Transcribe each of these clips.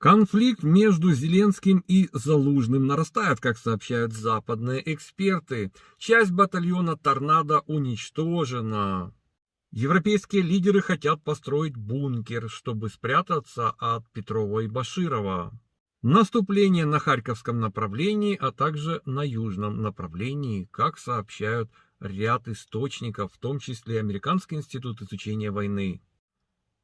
Конфликт между Зеленским и Залужным нарастает, как сообщают западные эксперты. Часть батальона «Торнадо» уничтожена. Европейские лидеры хотят построить бункер, чтобы спрятаться от Петрова и Баширова. Наступление на Харьковском направлении, а также на южном направлении, как сообщают ряд источников, в том числе Американский институт изучения войны.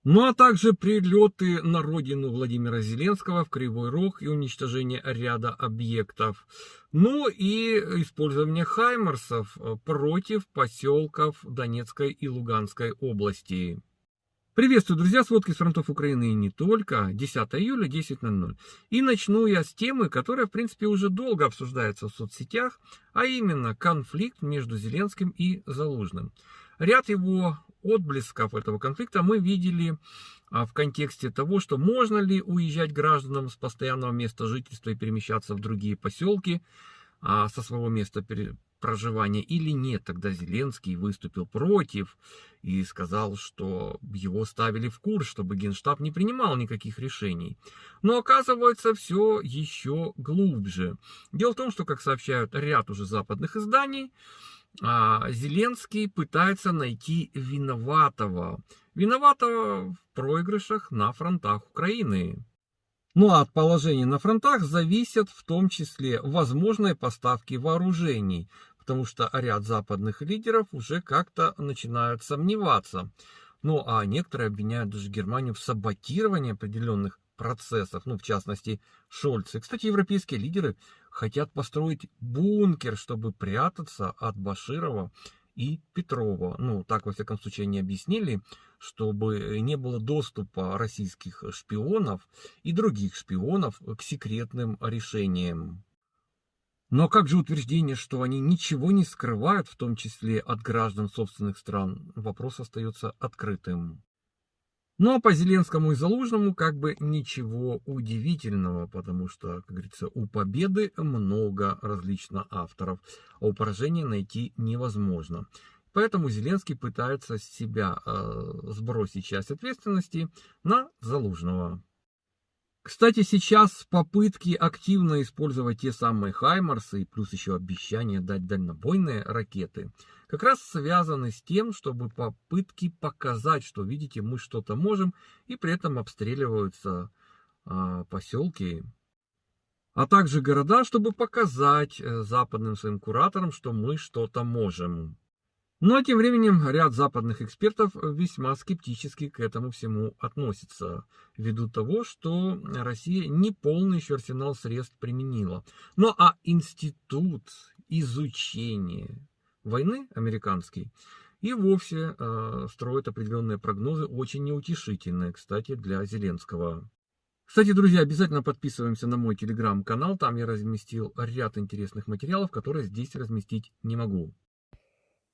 Ну а также прилеты на родину Владимира Зеленского в Кривой Рог и уничтожение ряда объектов. Ну и использование хаймерсов против поселков Донецкой и Луганской области. Приветствую, друзья, сводки с фронтов Украины и не только. 10 июля, 10.00. И начну я с темы, которая, в принципе, уже долго обсуждается в соцсетях, а именно конфликт между Зеленским и Залужным. Ряд его отблесков этого конфликта мы видели а, в контексте того, что можно ли уезжать гражданам с постоянного места жительства и перемещаться в другие поселки а, со своего места проживания или нет. Тогда Зеленский выступил против и сказал, что его ставили в курс, чтобы Генштаб не принимал никаких решений. Но оказывается все еще глубже. Дело в том, что, как сообщают ряд уже западных изданий, Зеленский пытается найти виноватого. Виноватого в проигрышах на фронтах Украины. Ну а от положения на фронтах зависят в том числе возможные поставки вооружений, потому что ряд западных лидеров уже как-то начинают сомневаться. Ну а некоторые обвиняют даже Германию в саботировании определенных процессов, ну в частности Шольц. И, кстати, европейские лидеры хотят построить бункер, чтобы прятаться от Баширова и Петрова. Ну, так, во всяком случае, они объяснили, чтобы не было доступа российских шпионов и других шпионов к секретным решениям. Но как же утверждение, что они ничего не скрывают, в том числе от граждан собственных стран, вопрос остается открытым. Ну, а по Зеленскому и Залужному как бы ничего удивительного, потому что, как говорится, у победы много различных авторов, а у поражения найти невозможно. Поэтому Зеленский пытается с себя э, сбросить часть ответственности на Залужного. Кстати, сейчас попытки активно использовать те самые Хаймарсы, плюс еще обещание дать дальнобойные ракеты, как раз связаны с тем, чтобы попытки показать, что, видите, мы что-то можем, и при этом обстреливаются а, поселки, а также города, чтобы показать э, западным своим кураторам, что мы что-то можем. А тем временем ряд западных экспертов весьма скептически к этому всему относится, ввиду того, что Россия не полный еще арсенал средств применила. Ну а институт изучения войны американский и вовсе э, строит определенные прогнозы, очень неутешительные, кстати, для Зеленского. Кстати, друзья, обязательно подписываемся на мой телеграм-канал, там я разместил ряд интересных материалов, которые здесь разместить не могу.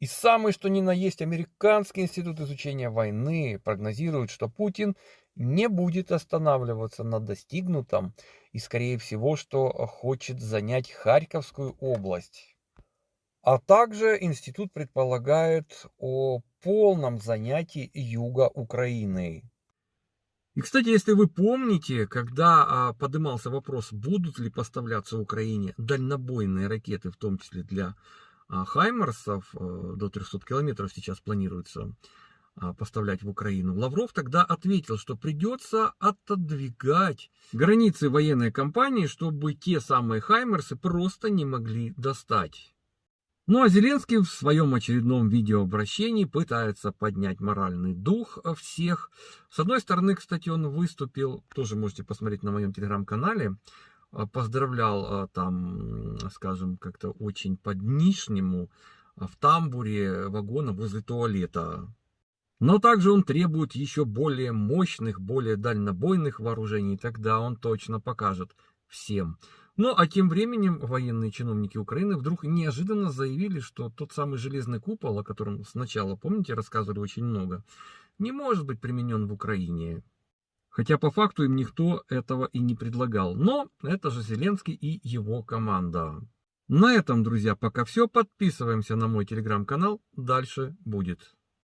И самый что ни на есть американский институт изучения войны прогнозирует, что Путин не будет останавливаться на достигнутом и, скорее всего, что хочет занять Харьковскую область. А также институт предполагает о полном занятии юга Украины. И, кстати, если вы помните, когда а, поднимался вопрос, будут ли поставляться Украине дальнобойные ракеты, в том числе для а Хаймерсов э, до 300 километров сейчас планируется а, поставлять в Украину. Лавров тогда ответил, что придется отодвигать границы военной кампании, чтобы те самые Хаймерсы просто не могли достать. Ну а Зеленский в своем очередном видеообращении пытается поднять моральный дух всех. С одной стороны, кстати, он выступил, тоже можете посмотреть на моем телеграм-канале, поздравлял а, там, скажем, как-то очень под-нишнему а, в тамбуре вагона возле туалета. Но также он требует еще более мощных, более дальнобойных вооружений, тогда он точно покажет всем. Ну а тем временем военные чиновники Украины вдруг неожиданно заявили, что тот самый железный купол, о котором сначала, помните, рассказывали очень много, не может быть применен в Украине. Хотя по факту им никто этого и не предлагал. Но это же Зеленский и его команда. На этом, друзья, пока все. Подписываемся на мой телеграм-канал. Дальше будет.